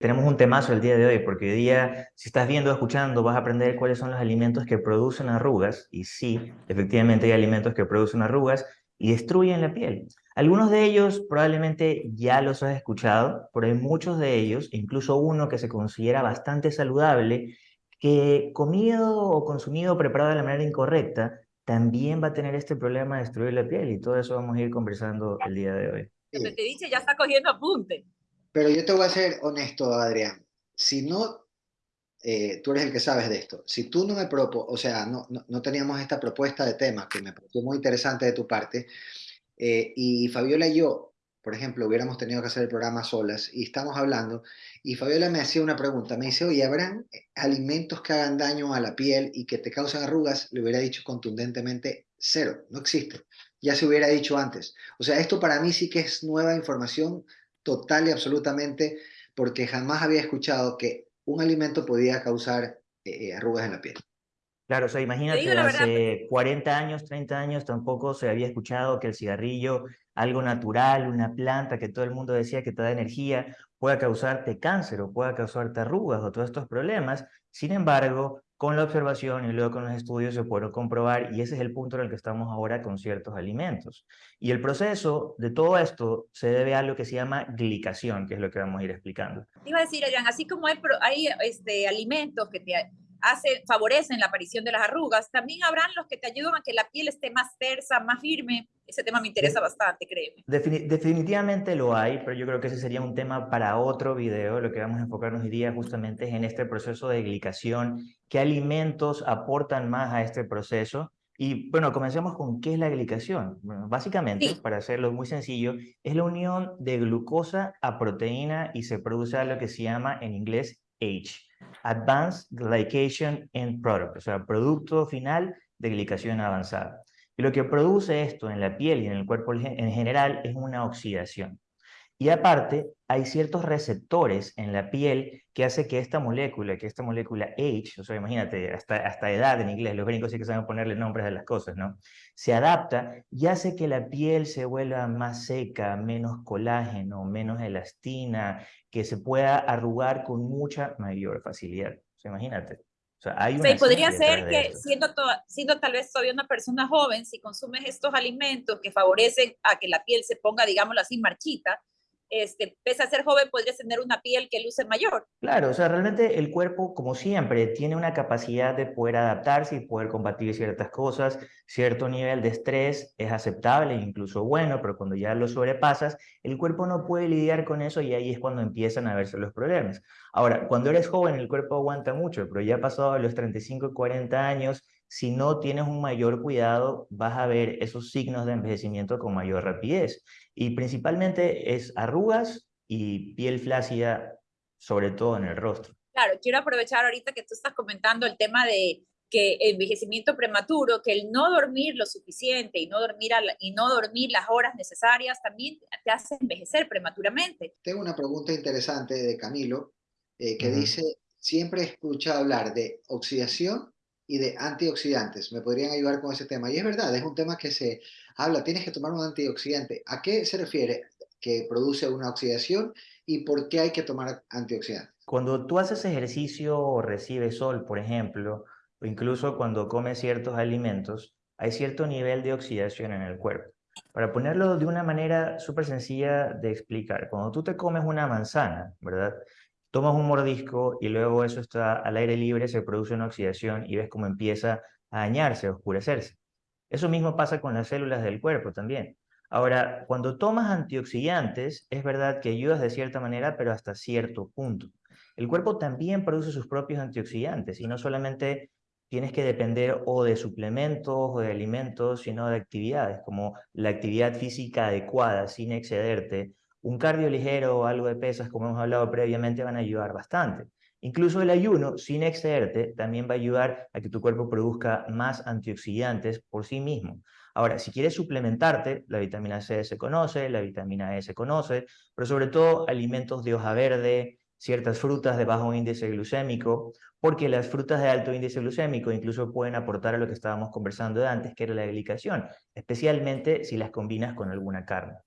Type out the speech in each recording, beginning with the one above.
Tenemos un temazo el día de hoy, porque hoy día, si estás viendo o escuchando, vas a aprender cuáles son los alimentos que producen arrugas, y sí, efectivamente hay alimentos que producen arrugas y destruyen la piel. Algunos de ellos probablemente ya los has escuchado, pero hay muchos de ellos, incluso uno que se considera bastante saludable, que comido o consumido o preparado de la manera incorrecta, también va a tener este problema de destruir la piel, y todo eso vamos a ir conversando el día de hoy. Te ya está cogiendo apunte. Pero yo te voy a ser honesto, Adrián. Si no, eh, tú eres el que sabes de esto. Si tú no me propo, o sea, no, no, teníamos esta propuesta de tema que me pareció muy interesante de tu parte, eh, y Fabiola y yo, por ejemplo, hubiéramos tenido que hacer el programa solas y estamos hablando, y Fabiola me hacía una pregunta, me dice, oye, ¿habrán alimentos que hagan daño a la piel y que te causan arrugas? Le hubiera dicho contundentemente, cero, no existe. Ya se hubiera dicho antes. O sea, esto para mí sí que es nueva información total y absolutamente porque jamás había escuchado que un alimento podía causar eh, eh, arrugas en la piel. Claro, o sea, imagínate, hace 40 años, 30 años tampoco se había escuchado que el cigarrillo, algo natural, una planta que todo el mundo decía que te da energía, pueda causarte cáncer o pueda causarte arrugas o todos estos problemas. Sin embargo, con la observación y luego con los estudios se pueden comprobar y ese es el punto en el que estamos ahora con ciertos alimentos. Y el proceso de todo esto se debe a lo que se llama glicación, que es lo que vamos a ir explicando. Iba a decir, Adrián, así como hay, hay este, alimentos que te hace, favorecen la aparición de las arrugas, también habrán los que te ayudan a que la piel esté más tersa, más firme. Ese tema me interesa bastante, créeme. definitivamente lo hay, pero yo creo que ese sería un tema para otro video. Lo que vamos a enfocarnos hoy día justamente es en este proceso de glicación, qué alimentos aportan más a este proceso. Y bueno, comencemos con qué es la glicación. básicamente, para hacerlo muy sencillo, es la unión de glucosa a proteína y se produce lo que se llama en inglés H. Advanced Glycation End Product, o sea, producto final de glicación avanzada. Y lo que produce esto en la piel y en el cuerpo en general es una oxidación. Y aparte, hay ciertos receptores en la piel que hace que esta molécula, que esta molécula H, o sea, imagínate, hasta, hasta edad en inglés, los gringos sí que saben ponerle nombres a las cosas, ¿no? Se adapta y hace que la piel se vuelva más seca, menos colágeno, menos elastina, que se pueda arrugar con mucha mayor facilidad. O sea, imagínate. O sea, hay una podría ser que siendo, siendo tal vez todavía una persona joven, si consumes estos alimentos que favorecen a que la piel se ponga, digámoslo así, marchita, este, pese a ser joven, podrías tener una piel que luce mayor. Claro, o sea, realmente el cuerpo, como siempre, tiene una capacidad de poder adaptarse y poder combatir ciertas cosas. Cierto nivel de estrés es aceptable, incluso bueno, pero cuando ya lo sobrepasas, el cuerpo no puede lidiar con eso y ahí es cuando empiezan a verse los problemas. Ahora, cuando eres joven, el cuerpo aguanta mucho, pero ya pasado los 35 40 años, si no tienes un mayor cuidado, vas a ver esos signos de envejecimiento con mayor rapidez. Y principalmente es arrugas y piel flácida, sobre todo en el rostro. Claro, quiero aprovechar ahorita que tú estás comentando el tema de que envejecimiento prematuro, que el no dormir lo suficiente y no dormir, y no dormir las horas necesarias también te hace envejecer prematuramente. Tengo una pregunta interesante de Camilo eh, que dice, siempre he escuchado hablar de oxidación y de antioxidantes. ¿Me podrían ayudar con ese tema? Y es verdad, es un tema que se habla, tienes que tomar un antioxidante. ¿A qué se refiere que produce una oxidación y por qué hay que tomar antioxidantes? Cuando tú haces ejercicio o recibes sol, por ejemplo, o incluso cuando comes ciertos alimentos, hay cierto nivel de oxidación en el cuerpo. Para ponerlo de una manera súper sencilla de explicar, cuando tú te comes una manzana, ¿verdad? Tomas un mordisco y luego eso está al aire libre, se produce una oxidación y ves cómo empieza a dañarse, a oscurecerse. Eso mismo pasa con las células del cuerpo también. Ahora, cuando tomas antioxidantes, es verdad que ayudas de cierta manera, pero hasta cierto punto. El cuerpo también produce sus propios antioxidantes y no solamente tienes que depender o de suplementos o de alimentos, sino de actividades, como la actividad física adecuada, sin excederte, un cardio ligero o algo de pesas, como hemos hablado previamente, van a ayudar bastante. Incluso el ayuno, sin excederte, también va a ayudar a que tu cuerpo produzca más antioxidantes por sí mismo. Ahora, si quieres suplementarte, la vitamina C se conoce, la vitamina E se conoce, pero sobre todo alimentos de hoja verde, ciertas frutas de bajo índice glucémico, porque las frutas de alto índice glucémico incluso pueden aportar a lo que estábamos conversando de antes, que era la glicación, especialmente si las combinas con alguna carne.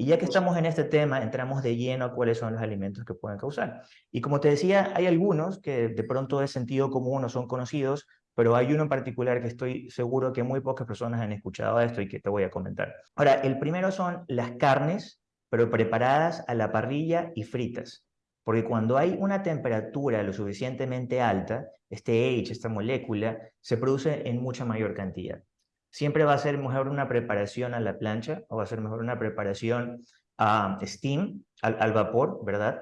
Y ya que estamos en este tema, entramos de lleno a cuáles son los alimentos que pueden causar. Y como te decía, hay algunos que de pronto de sentido común no son conocidos, pero hay uno en particular que estoy seguro que muy pocas personas han escuchado esto y que te voy a comentar. Ahora, el primero son las carnes, pero preparadas a la parrilla y fritas. Porque cuando hay una temperatura lo suficientemente alta, este H, esta molécula, se produce en mucha mayor cantidad. Siempre va a ser mejor una preparación a la plancha o va a ser mejor una preparación a steam, al, vapor, ¿verdad?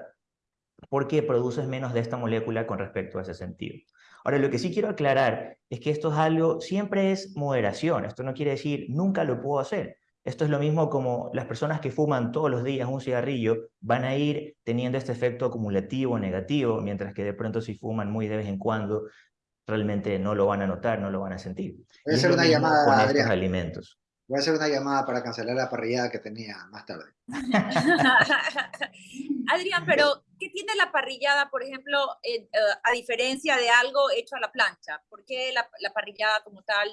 Porque produces menos de esta molécula con respecto a ese sentido. Ahora, lo que sí quiero aclarar es que esto es algo, siempre es moderación. Esto no quiere decir nunca lo puedo hacer. Esto es lo mismo como las personas que fuman todos los días un cigarrillo van a ir teniendo este efecto acumulativo negativo, mientras que de pronto si fuman muy de vez en cuando realmente no lo van a notar, no lo van a sentir. Voy a hacer una llamada con Adrián. estos alimentos. Voy a hacer una llamada para cancelar la parrillada que tenía más tarde. Adrián, pero ¿qué tiene la parrillada, por ejemplo, eh, eh, a diferencia de algo hecho a la plancha? ¿Por qué la, la parrillada como tal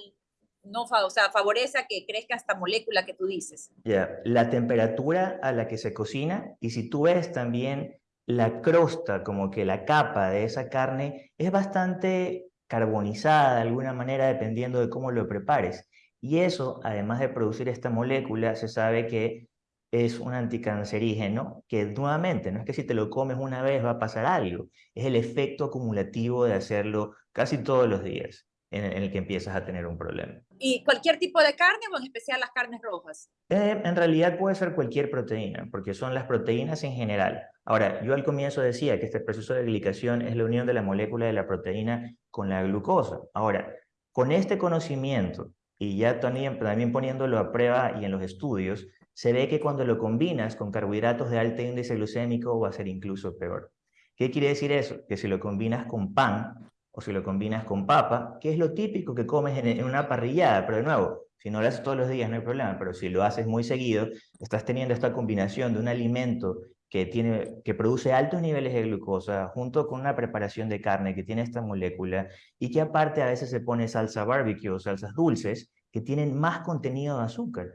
no fa- o sea, favorece a que crezca esta molécula que tú dices? Ya, La temperatura a la que se cocina y si tú ves también la crosta, como que la capa de esa carne es bastante carbonizada de alguna manera dependiendo de cómo lo prepares. Y eso, además de producir esta molécula, se sabe que es un anticancerígeno, que nuevamente, no es que si te lo comes una vez va a pasar algo, es el efecto acumulativo de hacerlo casi todos los días en, el que empiezas a tener un problema. ¿Y cualquier tipo de carne o en especial las carnes rojas? Eh, en realidad puede ser cualquier proteína, porque son las proteínas en general. Ahora, yo al comienzo decía que este proceso de glicación es la unión de la molécula de la proteína con la glucosa. Ahora, con este conocimiento, y ya también, también poniéndolo a prueba y en los estudios, se ve que cuando lo combinas con carbohidratos de alto índice glucémico va a ser incluso peor. ¿Qué quiere decir eso? Que si lo combinas con pan o si lo combinas con papa, que es lo típico que comes en, una parrillada, pero de nuevo, si no lo haces todos los días no hay problema, pero si lo haces muy seguido, estás teniendo esta combinación de un alimento que, que produce altos niveles de glucosa junto con una preparación de carne que tiene esta molécula y que aparte a veces se pone salsa barbecue o salsas dulces que tienen más contenido de azúcar.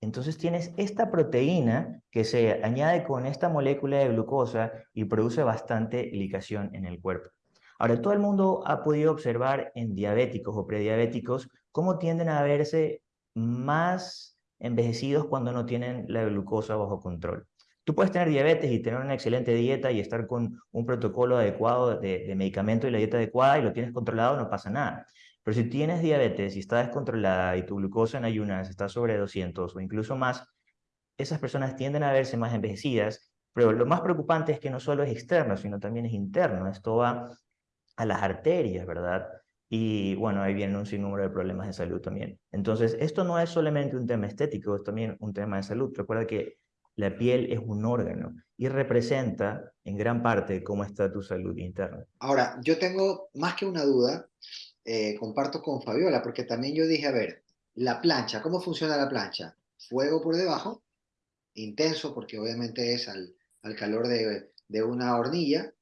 Entonces tienes esta proteína que se añade con esta molécula de glucosa y produce bastante licación en el cuerpo. Ahora, todo el mundo ha podido observar en diabéticos o prediabéticos cómo tienden a verse más envejecidos cuando no tienen la glucosa bajo control. Tú puedes tener diabetes y tener una excelente dieta y estar con un protocolo adecuado de, de medicamento y la dieta adecuada y lo tienes controlado, no pasa nada. Pero si tienes diabetes y está descontrolada y tu glucosa en ayunas está sobre 200 o incluso más, esas personas tienden a verse más envejecidas, pero lo más preocupante es que no solo es externo, sino también es interno. Esto va a las arterias, ¿verdad? Y bueno, ahí viene un sinnúmero de problemas de salud también. Entonces, esto no es solamente un tema estético, es también un tema de salud. Recuerda que la piel es un órgano y representa en gran parte cómo está tu salud interna. Ahora, yo tengo más que una duda, eh, comparto con Fabiola, porque también yo dije, a ver, la plancha, ¿cómo funciona la plancha? Fuego por debajo, intenso, porque obviamente es al, al calor de, de una hornilla,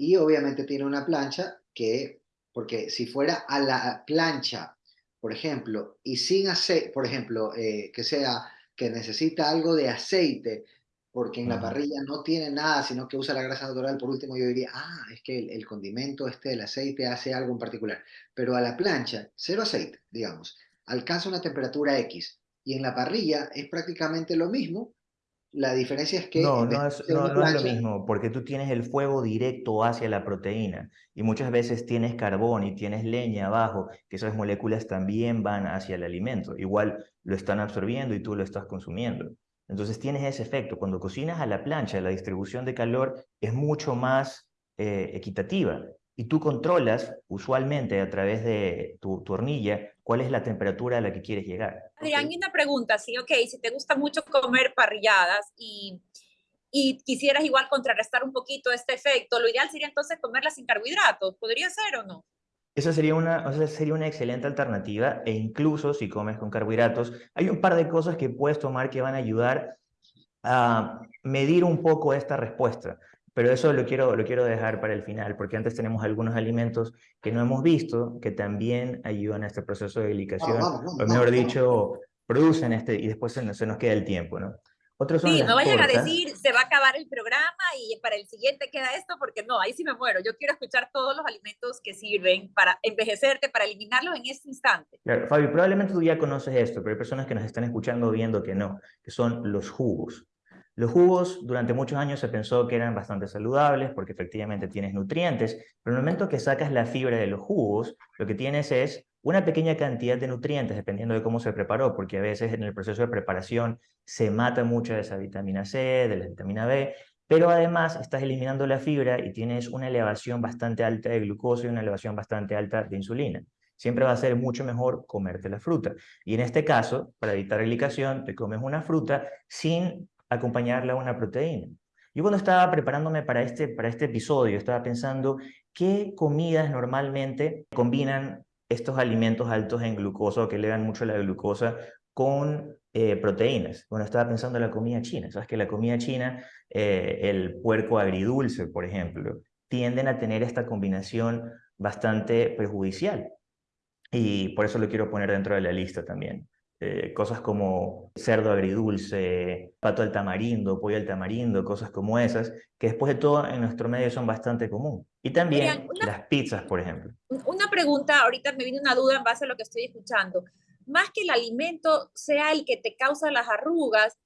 y obviamente tiene una plancha que, porque si fuera a la plancha, por ejemplo, y sin aceite, por ejemplo, eh, que sea que necesita algo de aceite, porque en la parrilla no tiene nada, sino que usa la grasa natural, por último yo diría, ah, es que el, el condimento este, el aceite hace algo en particular. Pero a la plancha, cero aceite, digamos, alcanza una temperatura X, y en la parrilla es prácticamente lo mismo, la diferencia es que No, no es, no, no es lo mismo, porque tú tienes el fuego directo hacia la proteína y muchas veces tienes carbón y tienes leña abajo, que esas moléculas también van hacia el alimento. Igual lo están absorbiendo y tú lo estás consumiendo. Entonces tienes ese efecto. Cuando cocinas a la plancha, la distribución de calor es mucho más eh, equitativa y tú controlas usualmente a través de tu, tu hornilla cuál es la temperatura a la que quieres llegar. Adrián, Ok. y una pregunta, sí, ok, si te gusta mucho comer parrilladas y, y quisieras igual contrarrestar un poquito este efecto, lo ideal sería entonces comerlas sin carbohidratos, ¿podría ser o no? Esa sería una, o sea, sería una excelente alternativa e incluso si comes con carbohidratos, hay un par de cosas que puedes tomar que van a ayudar a medir un poco esta respuesta. Pero eso lo quiero, lo quiero dejar para el final, porque antes tenemos algunos alimentos que no hemos visto que también ayudan a este proceso de glicación, Vamos, vamos, o vamos, mejor vamos, dicho, producen este, y después se nos, se nos queda el tiempo, ¿no? Otros son Sí, no vayan a decir se va a acabar el programa y para el siguiente queda esto, porque no, ahí sí me muero. Yo quiero escuchar todos los alimentos que sirven para envejecerte, para eliminarlos en este instante. Claro, Fabi, probablemente tú ya conoces esto, pero hay personas que nos están escuchando viendo que no, que son los jugos. Los jugos durante muchos años se pensó que eran bastante saludables porque efectivamente tienes nutrientes, pero en el momento que sacas la fibra de los jugos, lo que tienes es una pequeña cantidad de nutrientes dependiendo de cómo se preparó, porque a veces en el proceso de preparación se mata mucha de esa vitamina C, de la vitamina B, pero además estás eliminando la fibra y tienes una elevación bastante alta de glucosa y una elevación bastante alta de insulina. Siempre va a ser mucho mejor comerte la fruta. Y en este caso, para evitar glicación, te comes una fruta sin acompañarla a una proteína. Yo cuando estaba preparándome para este, para este episodio, estaba pensando qué comidas normalmente combinan estos alimentos altos en glucosa o que elevan mucho la glucosa con eh, proteínas. Bueno, estaba pensando en la comida china. Sabes que la comida china, eh, el puerco agridulce, por ejemplo, tienden a tener esta combinación bastante perjudicial. Y por eso lo quiero poner dentro de la lista también. Eh, cosas como cerdo agridulce, pato al tamarindo, pollo al tamarindo, cosas como esas, que después de todo en nuestro medio son bastante común. Y también Adrián, una- las pizzas, por ejemplo. Una pregunta, ahorita me viene una duda en base a lo que estoy escuchando. Más que el alimento sea el que te causa las arrugas,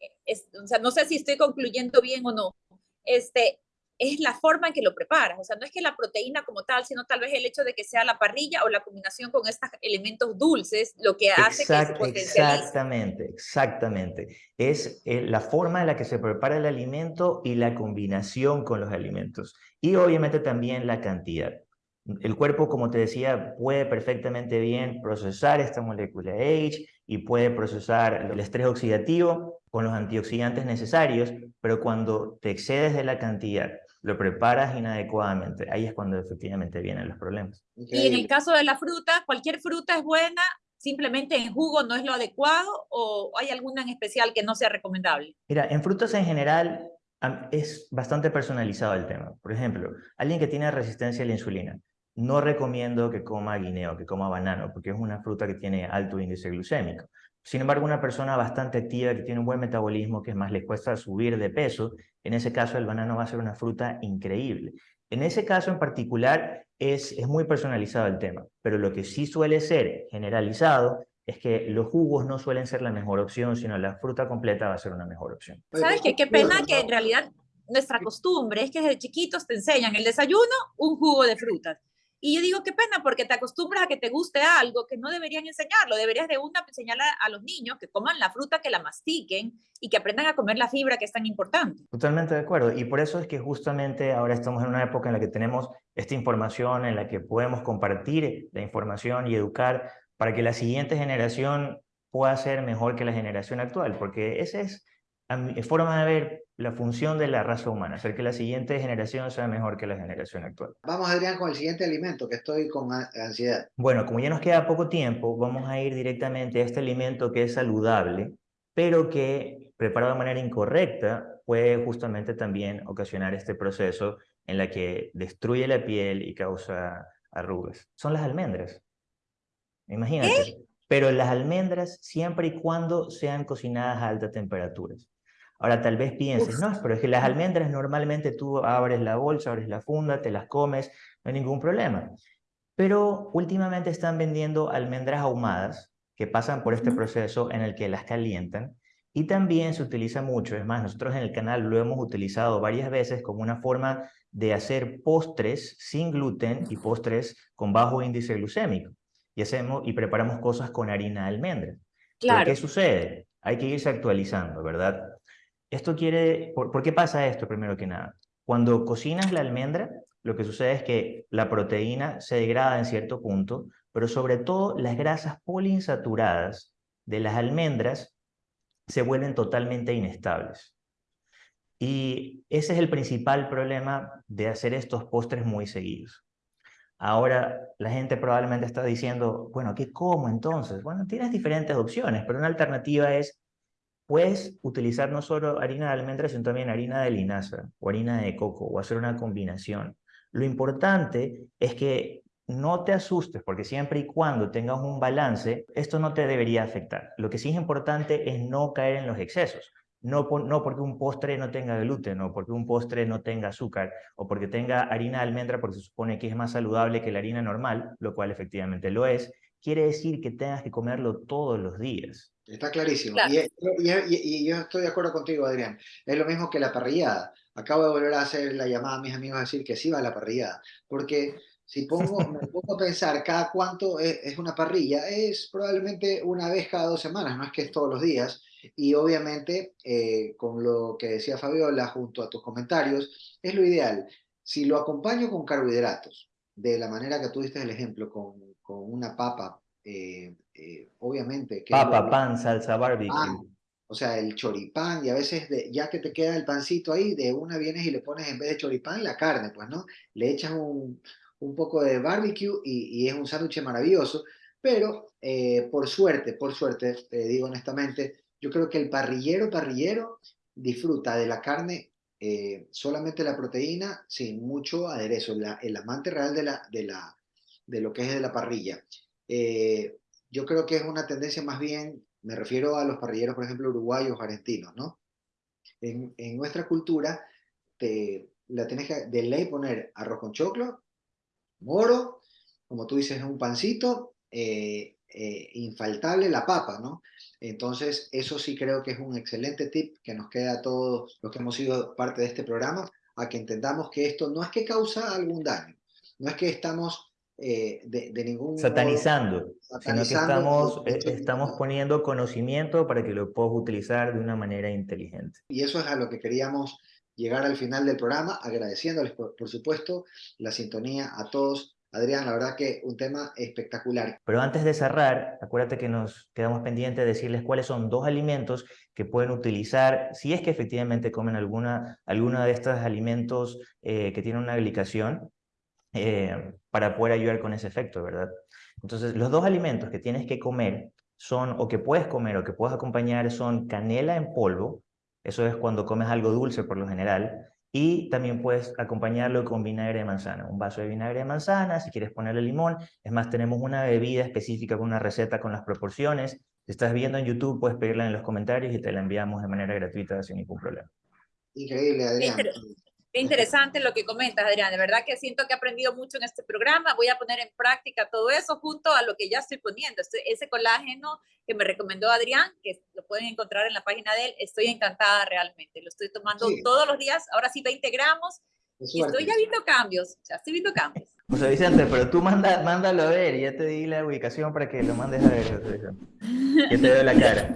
eh, es- o sea, no sé si estoy concluyendo bien o no, este, es la forma en que lo preparas. O sea, no es que la proteína como tal, sino tal vez el hecho de que sea la parrilla o la combinación con estos elementos dulces lo que hace que se potencialice. exactamente, exactamente. Es eh, la forma en la que se prepara el alimento y la combinación con los alimentos. Y obviamente también la cantidad. El cuerpo, como te decía, puede perfectamente bien procesar esta molécula H y puede procesar el estrés oxidativo con los antioxidantes necesarios, pero cuando te excedes de la cantidad, lo preparas inadecuadamente, ahí es cuando efectivamente vienen los problemas. Y en el caso de la fruta, cualquier fruta es buena, simplemente en jugo no es lo adecuado o hay alguna en especial que no sea recomendable. Mira, en frutas en general es bastante personalizado el tema. Por ejemplo, alguien que tiene resistencia a la insulina, no recomiendo que coma guineo, que coma banano, porque es una fruta que tiene alto índice glucémico. Sin embargo, una persona bastante activa que tiene un buen metabolismo, que es más le cuesta subir de peso, en ese caso el banano va a ser una fruta increíble. En ese caso en particular es, es muy personalizado el tema, pero lo que sí suele ser generalizado es que los jugos no suelen ser la mejor opción, sino la fruta completa va a ser una mejor opción. ¿Sabes qué? qué pena que en realidad nuestra costumbre es que desde chiquitos te enseñan el desayuno, un jugo de frutas. Y yo digo, qué pena, porque te acostumbras a que te guste algo que no deberían enseñarlo. Deberías de una enseñar a, los niños que coman la fruta, que la mastiquen y que aprendan a comer la fibra que es tan importante. Totalmente de acuerdo. Y por eso es que justamente ahora estamos en una época en la que tenemos esta información, en la que podemos compartir la información y educar para que la siguiente generación pueda ser mejor que la generación actual, porque esa es forma de ver la función de la raza humana, hacer que la siguiente generación sea mejor que la generación actual. Vamos, Adrián, con el siguiente alimento, que estoy con ansiedad. Bueno, como ya nos queda poco tiempo, vamos a ir directamente a este alimento que es saludable, pero que preparado de manera incorrecta puede justamente también ocasionar este proceso en la que destruye la piel y causa arrugas. Son las almendras. Imagínate. Pero las almendras siempre y cuando sean cocinadas a altas temperaturas. Ahora tal vez pienses, Uf. no, pero es que las almendras normalmente tú abres la bolsa, abres la funda, te las comes, no hay ningún problema. Pero últimamente están vendiendo almendras ahumadas que pasan por este proceso en el que las calientan y también se utiliza mucho, es más, nosotros en el canal lo hemos utilizado varias veces como una forma de hacer postres sin gluten y postres con bajo índice glucémico. Y, hacemos, y preparamos cosas con harina de almendra. Claro. ¿qué sucede? Hay que irse actualizando, ¿verdad? Esto quiere, ¿por, ¿por qué pasa esto primero que nada? Cuando cocinas la almendra, lo que sucede es que la proteína se degrada en cierto punto, pero sobre todo las grasas poliinsaturadas de las almendras se vuelven totalmente inestables. Y ese es el principal problema de hacer estos postres muy seguidos. Ahora la gente probablemente está diciendo, bueno, ¿qué como entonces? Bueno, tienes diferentes opciones, pero una alternativa es, puedes utilizar no solo harina de almendras, sino también harina de linaza o harina de coco o hacer una combinación. Lo importante es que no te asustes, porque siempre y cuando tengas un balance, esto no te debería afectar. Lo que sí es importante es no caer en los excesos. no, no porque un postre no tenga gluten, o porque un postre no tenga azúcar, o porque tenga harina de almendra, porque se supone que es más saludable que la harina normal, lo cual efectivamente lo es, quiere decir que tengas que comerlo todos los días. Está clarísimo. Y, yo estoy de acuerdo contigo, Adrián. Es lo mismo que la parrillada. Acabo de volver a hacer la llamada a mis amigos a decir que sí va a la parrillada. Porque si pongo, me pongo a pensar cada cuánto es, una parrilla, es probablemente una vez cada dos semanas, no es que es todos los días. Y obviamente, eh, con lo que decía Fabiola junto a tus comentarios, es lo ideal. Si lo acompaño con carbohidratos, de la manera que tú diste el ejemplo, con, con una papa, eh, eh, obviamente. Que papa, pan, salsa barbecue. o sea, el choripán, y a veces de, ya que te queda el pancito ahí, de una vienes y le pones en vez de choripán la carne, pues, ¿no? Le echas un, un poco de barbecue y, y es un sándwich maravilloso, pero eh, por suerte, por suerte, te digo honestamente, yo creo que el parrillero, parrillero, disfruta de la carne solamente la proteína sin mucho aderezo, el amante real de la, de la, de lo que es de la parrilla. Eh, yo creo que es una tendencia más bien, me refiero a los parrilleros, por ejemplo, uruguayos, argentinos, ¿no? En, nuestra cultura, te, la tenés que de ley poner arroz con choclo, moro, como tú dices, un pancito, eh, eh, infaltable la papa, ¿no? Entonces, eso sí creo que es un excelente tip que nos queda a todos los que hemos sido parte de este programa, a que entendamos que esto no es que causa algún daño, no es que estamos eh, de, ningún satanizando, sino que estamos, eh, estamos poniendo conocimiento para que lo puedas utilizar de una manera inteligente. Y eso es a lo que queríamos llegar al final del programa, agradeciéndoles, por, supuesto, la sintonía a todos. Adrián, la verdad que un tema espectacular. Pero antes de cerrar, acuérdate que nos quedamos pendientes de decirles cuáles son dos alimentos que pueden utilizar si es que efectivamente comen alguna, alguna de estos alimentos eh, que tienen una glicación eh, para poder ayudar con ese efecto, ¿verdad? Entonces, los dos alimentos que tienes que comer son, o que puedes comer o que puedes acompañar, son canela en polvo, eso es cuando comes algo dulce por lo general, y también puedes acompañarlo con vinagre de manzana, un vaso de vinagre de manzana, si quieres ponerle limón, es más, tenemos una bebida específica con una receta con las proporciones, si estás viendo en YouTube puedes pedirla en los comentarios y te la enviamos de manera gratuita sin ningún problema. Increíble, Adrián. Qué interesante lo que comentas, Adrián. De verdad que siento que he aprendido mucho en este programa. Voy a poner en práctica todo eso junto a lo que ya estoy poniendo. Este, ese colágeno que me recomendó Adrián, que lo pueden encontrar en la página de él, estoy encantada realmente. Lo estoy tomando todos los días, ahora sí 20 gramos. Y estoy ya viendo cambios, ya estoy viendo cambios. José Vicente, pero tú manda, mándalo a ver, ya te di la ubicación para que lo mandes a ver, José Vicente. Te veo la cara.